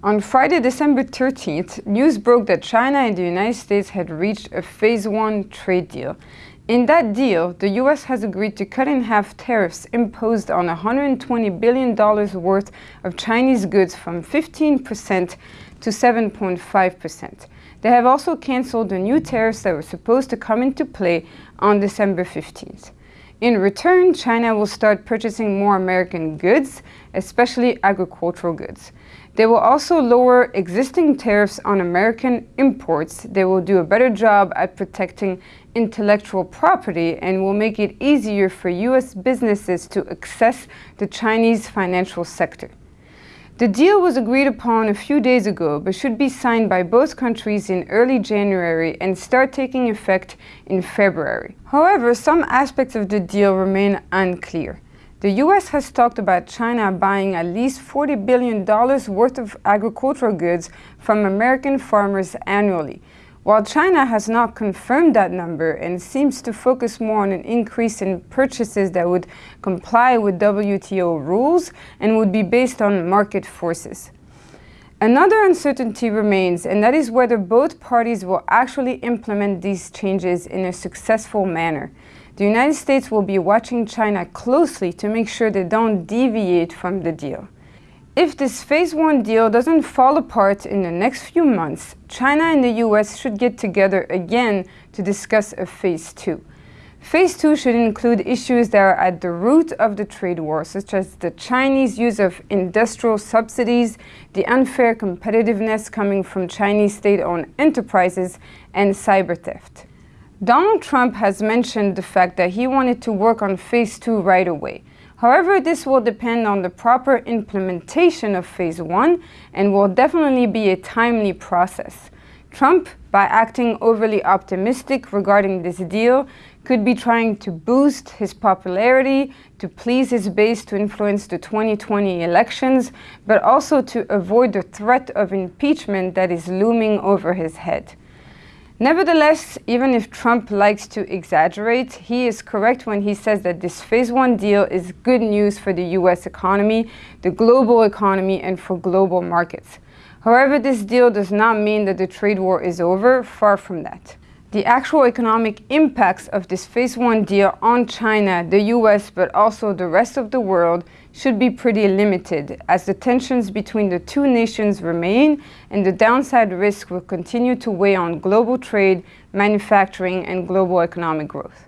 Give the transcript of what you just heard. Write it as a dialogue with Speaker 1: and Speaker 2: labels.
Speaker 1: On Friday, December 13th, news broke that China and the United States had reached a phase one trade deal. In that deal, the US has agreed to cut in half tariffs imposed on $120 billion worth of Chinese goods from 15% to 7.5%. They have also cancelled the new tariffs that were supposed to come into play on December 15th. In return, China will start purchasing more American goods, especially agricultural goods. They will also lower existing tariffs on American imports. They will do a better job at protecting intellectual property and will make it easier for U.S. businesses to access the Chinese financial sector. The deal was agreed upon a few days ago, but should be signed by both countries in early January and start taking effect in February. However, some aspects of the deal remain unclear. The US has talked about China buying at least $40 billion worth of agricultural goods from American farmers annually, while China has not confirmed that number and seems to focus more on an increase in purchases that would comply with WTO rules and would be based on market forces. Another uncertainty remains, and that is whether both parties will actually implement these changes in a successful manner. The United States will be watching China closely to make sure they don't deviate from the deal. If this phase one deal doesn't fall apart in the next few months, China and the US should get together again to discuss a phase two. Phase two should include issues that are at the root of the trade war, such as the Chinese use of industrial subsidies, the unfair competitiveness coming from Chinese state-owned enterprises, and cyber theft. Donald Trump has mentioned the fact that he wanted to work on phase two right away. However, this will depend on the proper implementation of phase one and will definitely be a timely process. Trump, by acting overly optimistic regarding this deal, could be trying to boost his popularity, to please his base to influence the 2020 elections, but also to avoid the threat of impeachment that is looming over his head. Nevertheless, even if Trump likes to exaggerate, he is correct when he says that this phase one deal is good news for the US economy, the global economy, and for global markets. However, this deal does not mean that the trade war is over, far from that. The actual economic impacts of this phase one deal on China, the US, but also the rest of the world should be pretty limited as the tensions between the two nations remain and the downside risk will continue to weigh on global trade, manufacturing, and global economic growth.